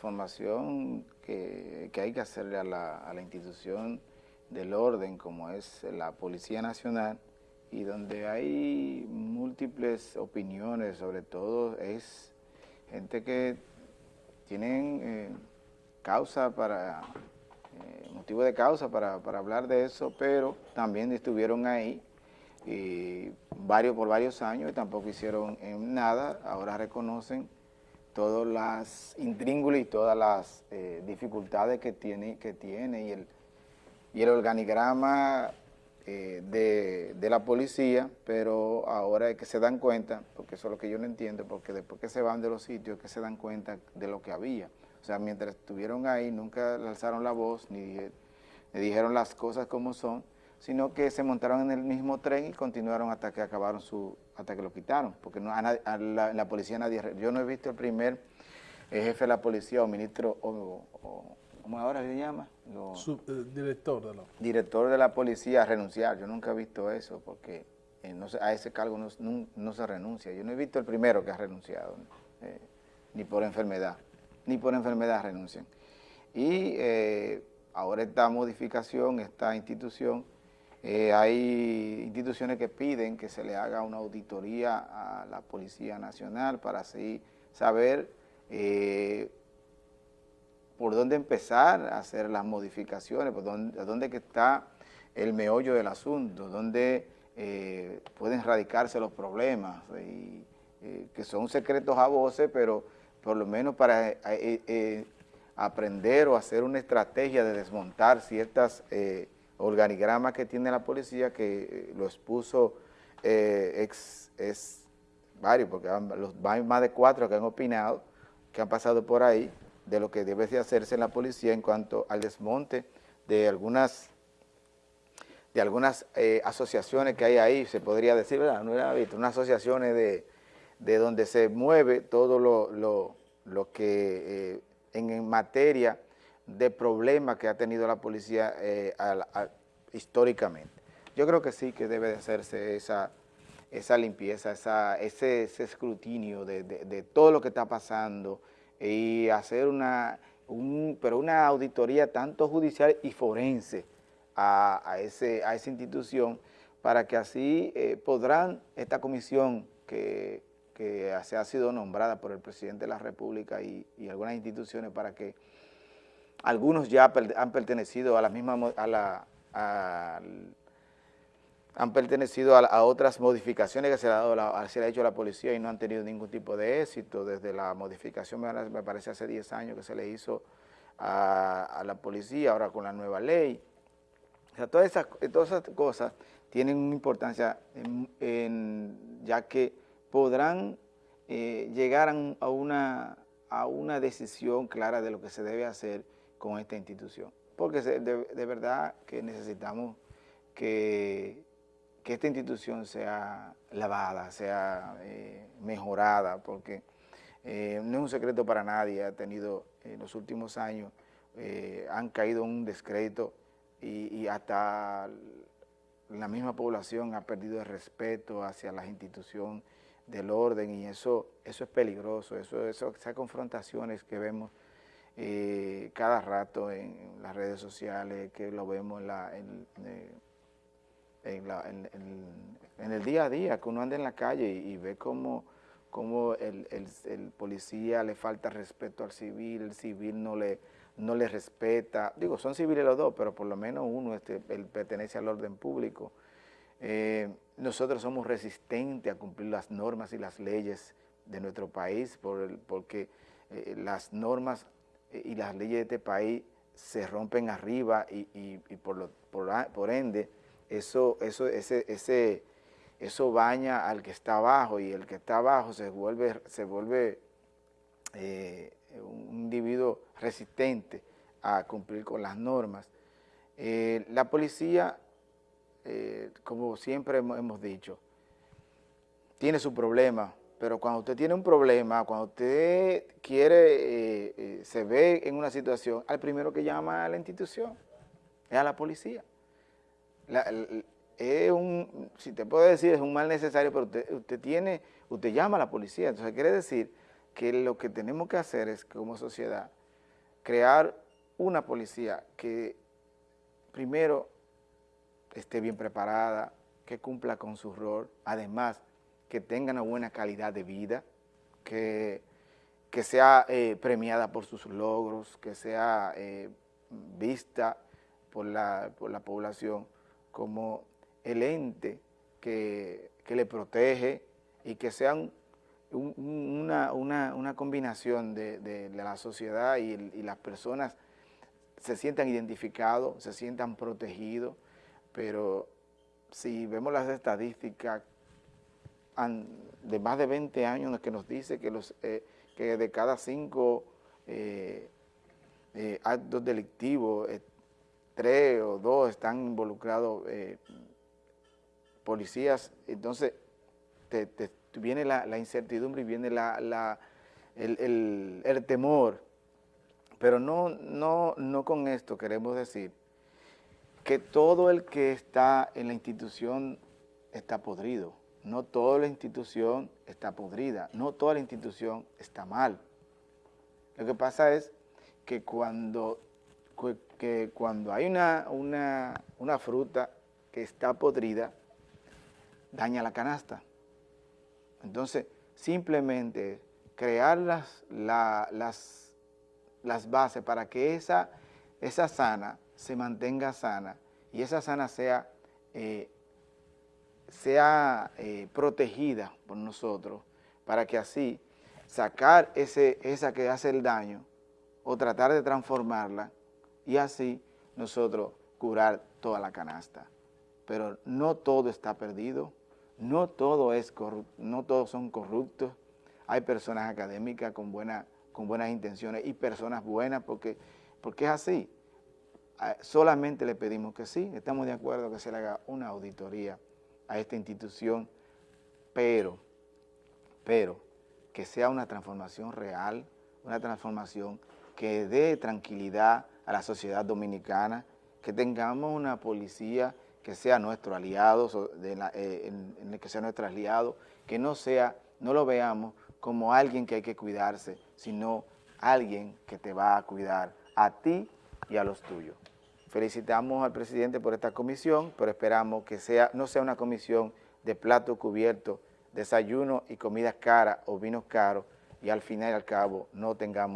transformación que, hay que hacerle a la, a la institución del orden como es la Policía Nacional y donde hay múltiples opiniones, sobre todo es gente que tienen eh, causa para, eh, motivo de causa para, hablar de eso, pero también estuvieron ahí y varios por varios años y tampoco hicieron nada, ahora reconocen todas las intríngulas y todas las dificultades que tiene, que tiene y el, y el organigrama de, de, la policía, pero ahora es que se dan cuenta, porque eso es lo que yo no entiendo, porque después que se van de los sitios, que se dan cuenta de lo que había. O sea, mientras estuvieron ahí, nunca alzaron la voz, ni, dijeron las cosas como son, sino que se montaron en el mismo tren y continuaron hasta que acabaron su, hasta que lo quitaron, porque no, a, la, policía nadie, yo no he visto el primer jefe de la policía o ministro, o, ¿cómo ahora se llama? Eh, director de la Director de la policía renunciar, yo nunca he visto eso, porque eh, no a ese cargo no, se renuncia, yo no he visto el primero que ha renunciado, eh, ni por enfermedad ni por enfermedad renuncian. Y eh, ahora esta modificación, esta institución, eh, hay instituciones que piden que se le haga una auditoría a la Policía Nacional para así saber eh, por dónde empezar a hacer las modificaciones, por dónde, dónde está el meollo del asunto, dónde pueden radicarse los problemas, que son secretos a voces, pero por lo menos para eh, eh, eh, aprender o hacer una estrategia de desmontar ciertas organigramas que tiene la policía, que lo expuso ex, es varios, porque los, hay más de cuatro que han opinado, que han pasado por ahí, de lo que debe de hacerse en la policía en cuanto al desmonte de algunas de algunas asociaciones que hay ahí, se podría decir, ¿verdad? No era visto, unas asociaciones de, de donde se mueve todo lo, que eh, en, materia de problemas que ha tenido la policía eh, históricamente. Yo creo que sí que debe de hacerse esa, esa limpieza, esa, ese, escrutinio de, todo lo que está pasando y hacer una, pero una auditoría tanto judicial y forense a, ese, a esa institución para que así eh, podrán esta comisión que que se ha sido nombrada por el presidente de la República y, algunas instituciones para que algunos ya han pertenecido a la misma, a la, han pertenecido a, otras modificaciones que se, ha dado se le ha hecho a la policía y no han tenido ningún tipo de éxito, desde la modificación, me parece hace 10 años que se le hizo a, la policía, ahora con la nueva ley. O sea, todas esas, cosas tienen una importancia ya que podrán eh, llegar a una decisión clara de lo que se debe hacer con esta institución. Porque de, verdad que necesitamos que, esta institución sea lavada, sea eh, mejorada, porque eh, no es un secreto para nadie, ha tenido en los últimos años, han caído un descrédito y, y hasta la misma población ha perdido el respeto hacia las instituciones del orden y eso, eso es peligroso, eso, eso, esas confrontaciones que vemos eh, cada rato en las redes sociales, que lo vemos en, la, en, eh, el día a día, que uno anda en la calle y, ve cómo, cómo el, policía le falta respeto al civil, el civil no le, no le respeta, digo, son civiles los dos, pero por lo menos uno este, él pertenece al orden público, eh, nosotros somos resistentes a cumplir las normas y las leyes de nuestro país por porque eh, las normas y las leyes de este país se rompen arriba y, por, por, ende eso, eso, ese, ese, eso baña al que está abajo y el que está abajo se vuelve, se vuelve un individuo resistente a cumplir con las normas. la policía eh, como siempre hemos dicho, tiene su problema, pero cuando usted tiene un problema, cuando usted quiere, eh, eh, se ve en una situación, al primero que llama a la institución es a la policía. es un, si te puedo decir, es un mal necesario, pero usted, usted, tiene, usted llama a la policía. Entonces quiere decir que lo que tenemos que hacer es como sociedad crear una policía que primero esté bien preparada, que cumpla con su rol, además que tenga una buena calidad de vida, que, que sea eh, premiada por sus logros, que sea eh, vista por la, por la población como el ente que, le protege y que sea una, una, combinación de, la sociedad y, y, las personas se sientan identificados, se sientan protegidos, pero si vemos las estadísticas de más de 20 años que nos dice que, los, eh, que de cada cinco eh, eh, actos delictivos, tres o dos están involucrados policías, entonces te, viene la, incertidumbre y viene la, el, el, temor, pero no, no, no con esto queremos decir que todo el que está en la institución está podrido. No toda la institución está podrida, no toda la institución está mal. Lo que pasa es que cuando, que cuando hay una, una, fruta que está podrida, daña la canasta. Entonces, simplemente crear las, las, las bases para que esa, esa sana se mantenga sana y esa sana sea, eh, sea eh, protegida por nosotros para que así sacar ese, esa que hace el daño o tratar de transformarla y así nosotros curar toda la canasta. Pero no todo está perdido, no todo es no todos son corruptos, hay personas académicas con, buena, con buenas intenciones y personas buenas porque, porque es así solamente le pedimos que sí, estamos de acuerdo que se le haga una auditoría a esta institución, pero, pero, que sea una transformación real, una transformación que dé tranquilidad a la sociedad dominicana, que tengamos una policía que sea nuestro aliado, eh, que sea nuestro aliado, que no sea, no lo veamos como alguien que hay que cuidarse, sino alguien que te va a cuidar a ti y a los tuyos. Felicitamos al presidente por esta comisión, pero esperamos que sea no sea una comisión de plato cubierto, desayuno y comidas caras o vinos caros y al final y al cabo no tengamos